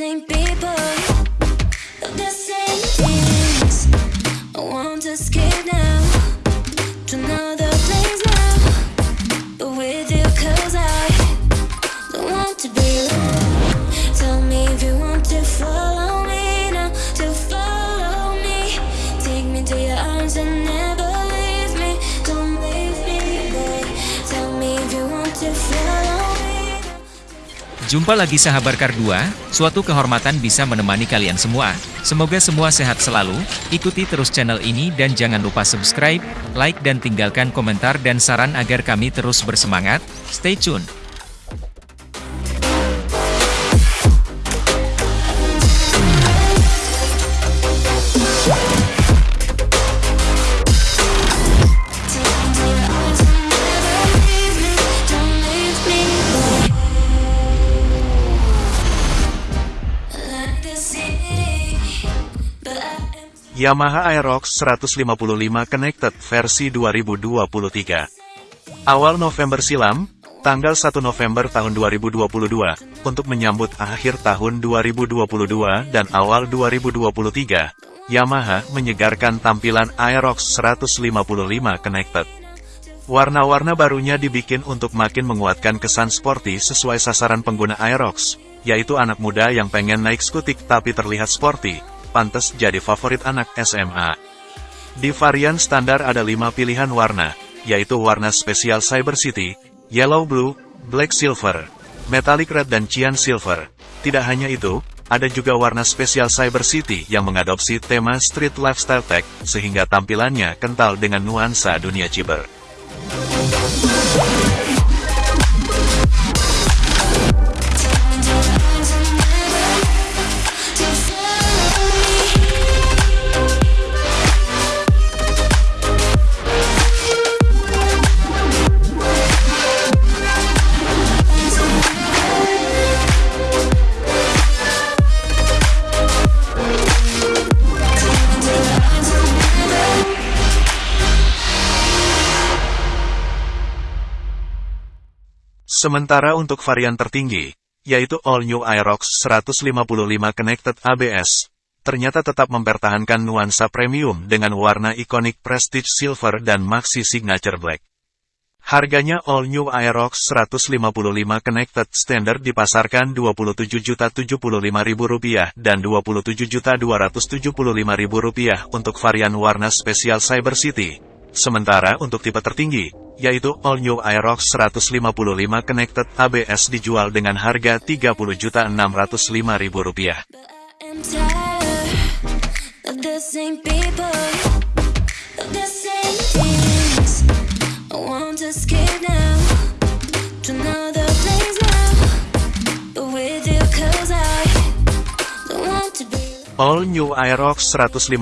same thing Jumpa lagi sahabat Kardua, suatu kehormatan bisa menemani kalian semua. Semoga semua sehat selalu, ikuti terus channel ini dan jangan lupa subscribe, like dan tinggalkan komentar dan saran agar kami terus bersemangat. Stay tune! Yamaha Aerox 155 Connected versi 2023. Awal November silam, tanggal 1 November tahun 2022, untuk menyambut akhir tahun 2022 dan awal 2023, Yamaha menyegarkan tampilan Aerox 155 Connected. Warna-warna barunya dibikin untuk makin menguatkan kesan sporty sesuai sasaran pengguna Aerox, yaitu anak muda yang pengen naik skutik tapi terlihat sporty, pantas jadi favorit anak SMA. Di varian standar ada 5 pilihan warna, yaitu warna spesial Cyber City, Yellow Blue, Black Silver, Metallic Red dan Cyan Silver. Tidak hanya itu, ada juga warna spesial Cyber City yang mengadopsi tema Street Lifestyle Tech, sehingga tampilannya kental dengan nuansa dunia ciber. Sementara untuk varian tertinggi, yaitu All New Aerox 155 Connected ABS, ternyata tetap mempertahankan nuansa premium dengan warna ikonik Prestige Silver dan Maxi Signature Black. Harganya All New Aerox 155 Connected Standard dipasarkan Rp27.075.000 dan Rp27.275.000 untuk varian warna spesial Cyber City. Sementara untuk tipe tertinggi, yaitu All New Aerox 155 Connected ABS dijual dengan harga Rp30.605.000. But I am tired of the same people, of the same things. I want to escape now to another place now. But with you, cause I don't want to be. All New Aerox 155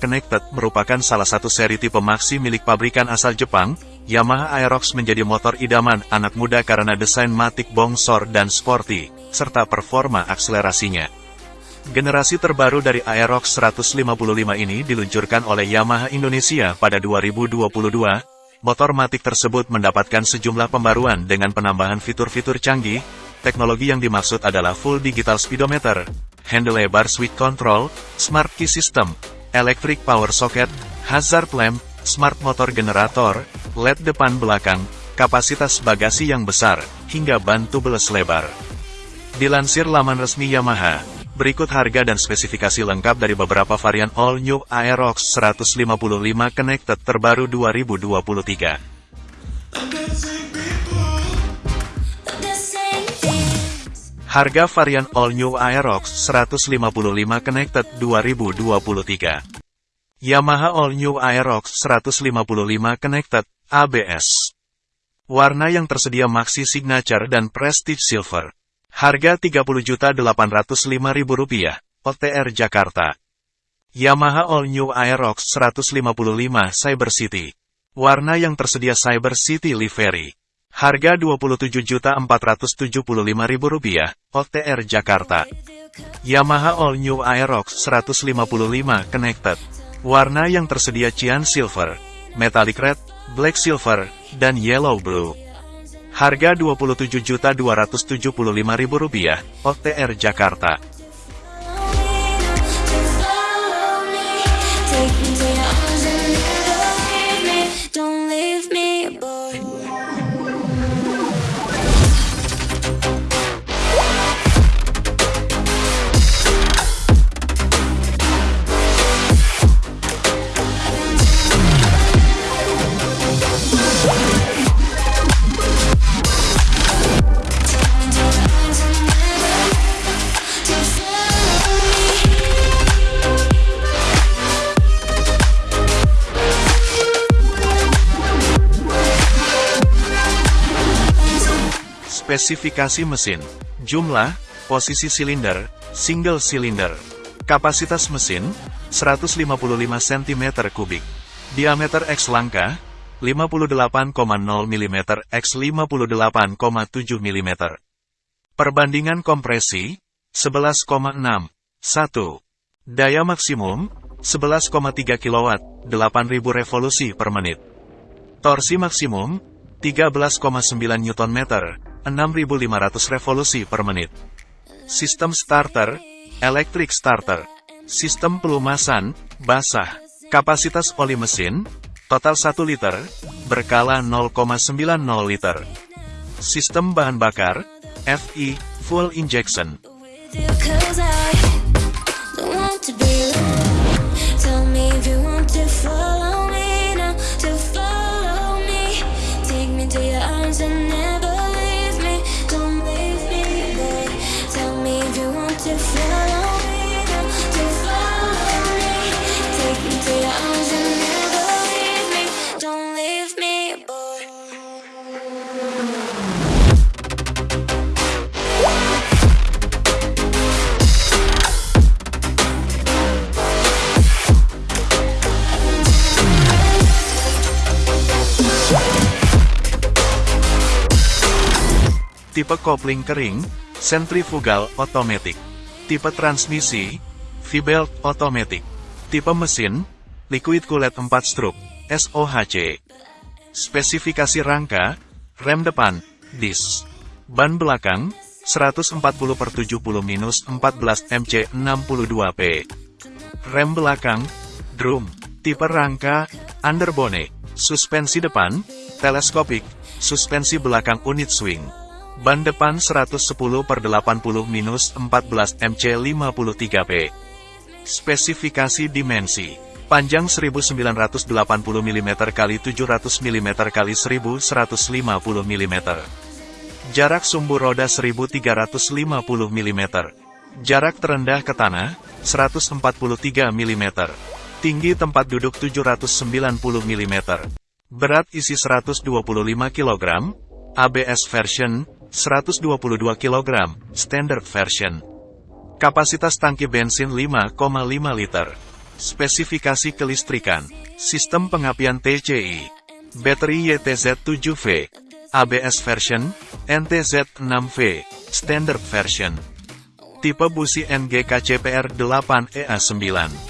Connected merupakan salah satu seri tipe maxi milik pabrikan asal Jepang. Yamaha Aerox menjadi motor idaman anak muda karena desain matik bongsor dan sporty, serta performa akselerasinya. Generasi terbaru dari Aerox 155 ini diluncurkan oleh Yamaha Indonesia pada 2022. Motor matik tersebut mendapatkan sejumlah pembaruan dengan penambahan fitur-fitur canggih. Teknologi yang dimaksud adalah full digital speedometer, handle lebar switch control, smart key system, electric power socket, hazard lamp, smart motor generator, LED depan belakang, kapasitas bagasi yang besar, hingga ban tubeless lebar. Dilansir laman resmi Yamaha, berikut harga dan spesifikasi lengkap dari beberapa varian All New Aerox 155 Connected terbaru 2023. Of the same things. Harga varian All New Aerox 155 Connected 2023. Yamaha All New Aerox 155 Connected ABS. Warna yang tersedia Maxi Signature dan Prestige Silver. Harga Rp30.805.000, OTR Jakarta. Yamaha All New Aerox 155 Cyber City. Warna yang tersedia Cyber City Livery. Harga Rp27.475.000, OTR Jakarta. Yamaha All New Aerox 155 Connected. Warna yang tersedia Cyan Silver, Metallic Red, Black Silver, dan Yellow Blue. Harga Rp27.275.000, OTR Jakarta. Spesifikasi mesin, jumlah, posisi silinder, single cylinder. Kapasitas mesin, 155 cm kubik. Diameter X langka, 58,0 mm x 58,7 mm. Perbandingan kompresi, 11,6. 1. Daya maksimum, 11,3 kW, 8000 revolusi per menit. Torsi maksimum, 13,9 Nm, 6500 revolusi per menit. Sistem starter, electric starter. Sistem pelumasan, basah. Kapasitas oli mesin, total 1 liter, berkala 0,90 liter. Sistem bahan bakar, FI, full injection. Tipe kopling kering, centrifugal automatic. Tipe transmisi, V-belt automatic. Tipe mesin, liquid cooled 4 stroke, SOHC. Spesifikasi rangka, rem depan, disc. Ban belakang, 140 per 70 minus 14 MC 62P. Rem belakang, drum. Tipe rangka, underbone. Suspensi depan, teleskopik. Suspensi belakang unit swing. Ban depan 110 per 80 minus 14 MC 53P. Spesifikasi dimensi. Panjang 1980 mm x 700 mm x 1150 mm. Jarak sumbu roda 1350 mm. Jarak terendah ke tanah, 143 mm. Tinggi tempat duduk 790 mm. Berat isi 125 kg. ABS version, 122 kg, standard version. Kapasitas tangki bensin 5,5 liter. Spesifikasi kelistrikan. Sistem pengapian TCI. Baterai YTZ7V. ABS version, NTZ6V, standard version. Tipe busi NGKCPR 8EA9.